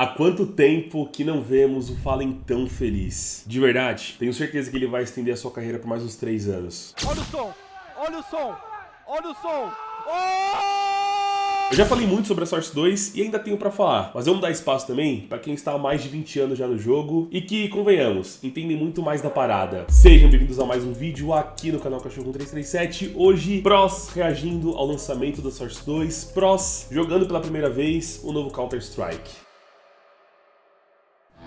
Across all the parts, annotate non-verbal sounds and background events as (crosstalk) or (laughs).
Há quanto tempo que não vemos o Fallen tão feliz? De verdade, tenho certeza que ele vai estender a sua carreira por mais uns 3 anos. Olha o som! Olha o som! Olha o som! Oh! Eu já falei muito sobre a Source 2 e ainda tenho pra falar, mas vamos dar espaço também pra quem está há mais de 20 anos já no jogo e que, convenhamos, entendem muito mais da parada. Sejam bem-vindos a mais um vídeo aqui no canal Cachorro 337. Hoje, Pros reagindo ao lançamento da Source 2, Pros jogando pela primeira vez o novo Counter-Strike.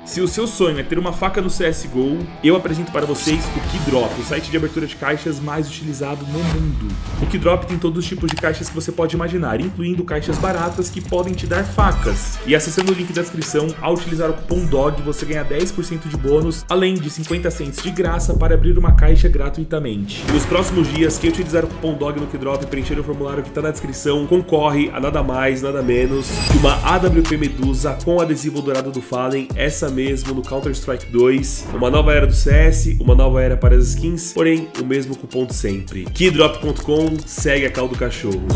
Se o seu sonho é ter uma faca no CSGO, eu apresento para vocês o Keydrop, o site de abertura de caixas mais utilizado no mundo. O Keydrop tem todos os tipos de caixas que você pode imaginar, incluindo caixas baratas que podem te dar facas. E acessando o link da descrição, ao utilizar o cupom DOG, você ganha 10% de bônus, além de 50 cents de graça para abrir uma caixa gratuitamente. Nos próximos dias, quem utilizar o cupom DOG no Keydrop e preencher o formulário que está na descrição, concorre a nada mais, nada menos que uma AWP Medusa com adesivo dourado do Fallen, essa mesmo no Counter-Strike 2. Uma nova era do CS, uma nova era para as skins, porém o mesmo cupom de sempre. Keydrop.com segue a cal do cachorro.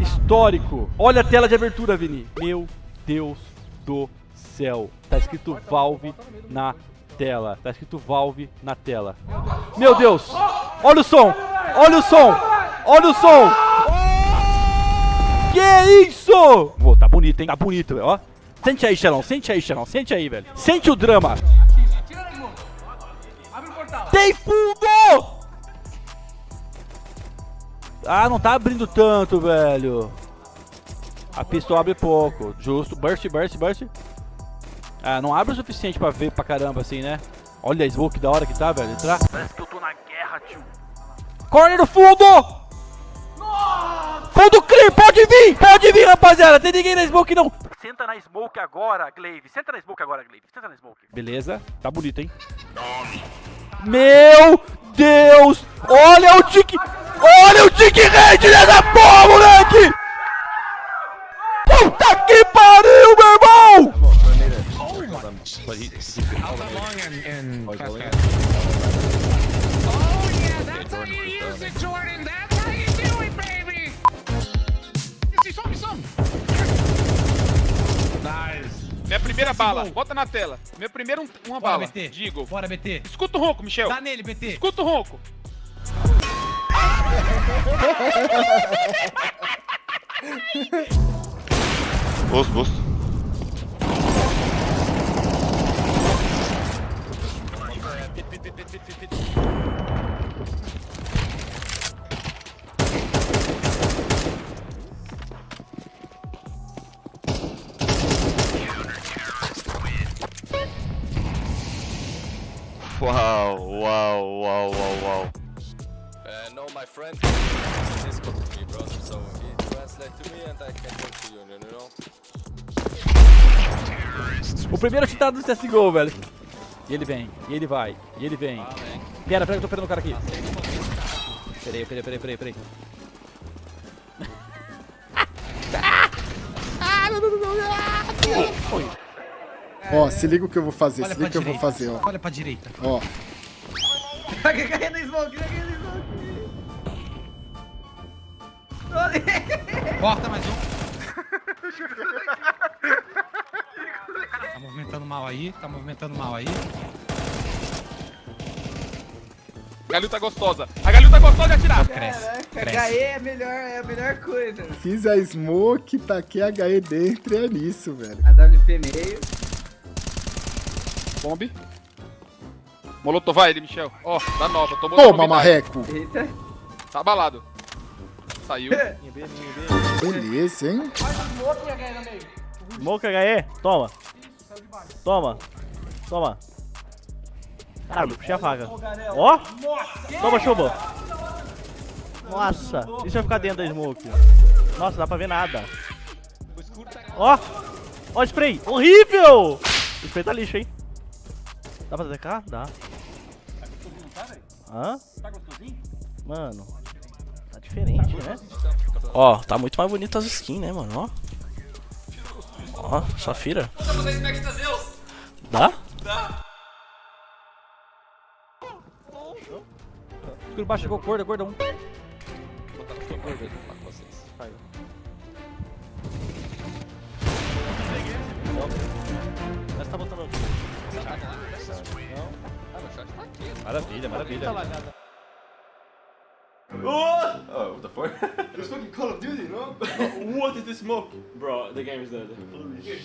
Histórico. Olha a tela de abertura, Vini. Meu Deus do céu. Tá escrito Valve na tela. Tá escrito Valve na tela. Meu Deus! Olha o som! Olha o som! Olha o som! Que isso? Pô, tá bonito, hein? Tá bonito, velho. Ó. Sente aí, Xelão. Sente aí, Xelão. Sente aí, velho. Sente o drama. Tem fundo! Ah, não tá abrindo tanto, velho. A pistola abre pouco. Justo. Burst, burst, burst. Ah, não abre o suficiente pra ver pra caramba assim, né? Olha a smoke da hora que tá, velho. Entrar. Parece que eu tô na Corner fundo! Nossa! Fundo clear, pode vir! Pode vir, rapaziada! Tem ninguém na smoke, não! Senta na smoke agora, Glaive. Senta na smoke agora, Glaive. Senta na smoke. Beleza. Tá bonito, hein? Meu Deus! Olha o tique... Olha o tique rede dessa porra, moleque! Puta que pariu, meu irmão! Bala, bota na tela. Meu primeiro um- uma Bora, bala. BT. Digo. Bora, BT. Escuta o ronco, Michel. Dá nele, BT. Escuta o ronco. Posto, posto. Friend Discord with me, brother. So he translate to me and I can talk to you, you know? O primeiro chutado do CSGO, velho. E ele vem, e ele vai, e ele vem. Pera, pera que eu tô perdendo o cara aqui. Peraí, peraí, peraí, peraí, peraí. Ó, se liga o que eu vou fazer, Olha se liga o que pra eu vou direita. fazer, ó. Olha pra direita. Ó, Corta mais um. (laughs) tá movimentando mal aí, tá movimentando mal aí. Galilta gostosa. A Galilta gostosa de atirar. Cresce. Cresce. HE é, melhor, é a melhor coisa. fiz a smoke, taquei a HE dentro e é nisso, velho. A WP meio. Bombe. Molotov ele, Michel. Ó, da nova. Tomou Toma, marreco! Eita. Tá abalado. Saiu. Beleza, hein? Smoke HE, toma. Toma. Toma. Caralho, puxei a faca. Ó! Toma, chuva. Nossa, isso vai ficar dentro da smoke. Nossa, dá pra ver nada. Ó! Ó, spray! Horrível! O spray tá lixo, hein? Dá pra DK? Dá. Hã? Mano, tá diferente, né? Ó, tá muito mais bonito as skins, né, mano? Ó. Ó, Safira. Dá? Dá. Escuro baixo chegou, gorda, gorda, um. Vou botar no seu gordo What fuck? (laughs) It's fucking Call of Duty, no? (laughs) what is this smoke? Bro, the game is dead.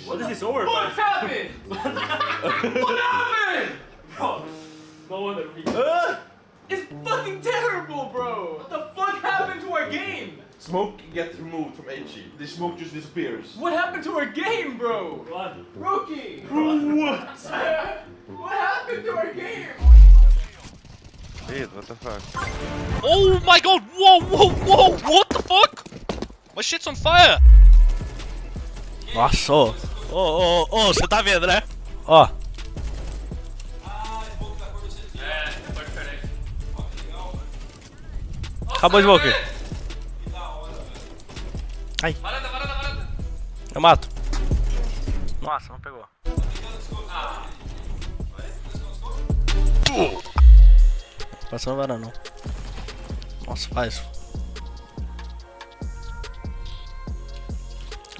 What is this over? What happened? (laughs) what happened? Bro, no wonder we... it's fucking terrible, bro! What the fuck happened to our game? Smoke gets removed from HE. The smoke just disappears. What happened to our game, bro? What? Rookie! What? what Dude, what the fuck? Oh my god! Whoa, whoa, whoa! What the fuck? My shit's on fire! Nossa, ô. Ô, ô, ô, você tá vendo, né? Ó. Acabou de smoke. Ai. Eu mato. Nossa, não pegou. Passando varanda não. Nossa, faz.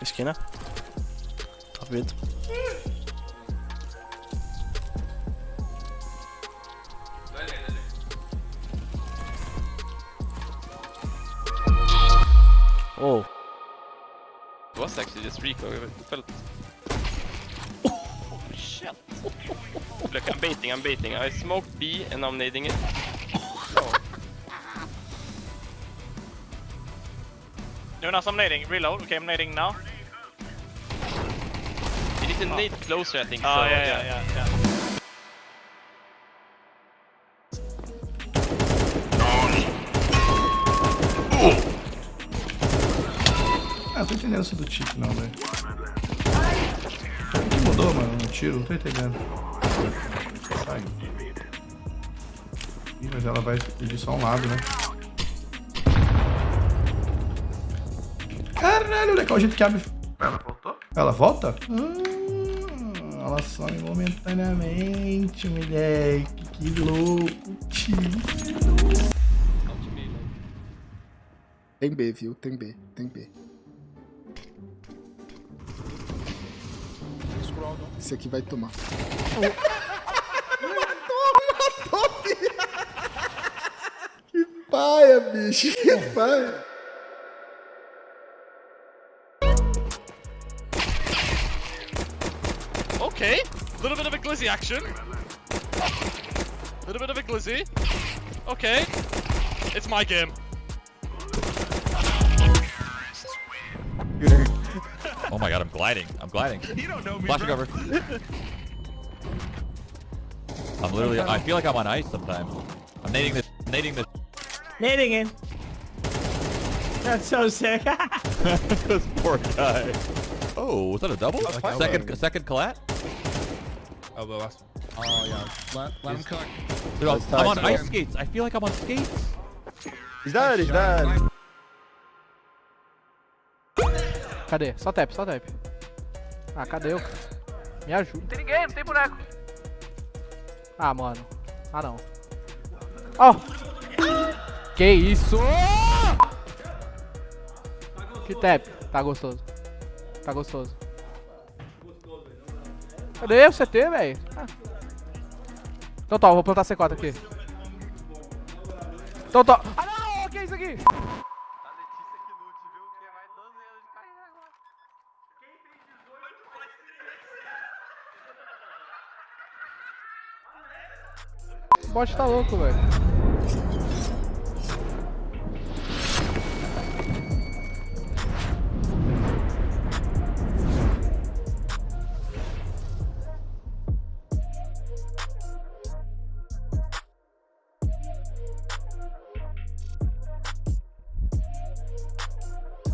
Esquina. Tá vendo? Oh. Was actually just recoil. It felt... Oh shit! Look, I'm baiting, I'm baiting. I smoked B and I'm nading it. Jonas, I'm nading. Reload. Okay, I'm nading now. It is a nade closer, I think. Oh, so, yeah, yeah, yeah, yeah. Ah, não tô entendendo isso do tiro não, velho. O que mudou, mano, no tiro? Não tô entendendo. Sai. Ih, mas ela vai pedir só um lado, né? Caralho, legal o jeito que abre. Ela voltou? Ela volta? Ah, ela some momentaneamente, moleque. Que louco, tio. Tem B, viu? Tem B, tem B. Esse aqui vai tomar. (laughs) (laughs) que paia, bicho. Que paia. Okay, a little bit of a glizzy action. A Little bit of a glizzy. Okay, it's my game. Oh my god, I'm gliding. I'm gliding. (laughs) You don't know me, Flashing over. I'm literally, I feel like I'm on ice sometimes. I'm nading this, nading this. Nading in. That's so sick. (laughs) (laughs) this poor guy. Oh, was that a double? Second, second collat? Oh, the last one. Oh, yeah. Let, let him cook. Dude, I'm, I'm on ice skates. I feel like I'm on skates. He's dead, he's dead. Cadê? Só tap, só tap. Ah, cadê eu? Me ajuda. Não tem ninguém, não tem boneco. Ah, mano. Ah, não. Ó. Que isso? Que tap. Tá gostoso. Tá gostoso. Cadê o CT, velho? Ah. Então tá, eu vou plantar C4 aqui. Então tá. Ah, não! Que é isso aqui? O bot tá louco, velho.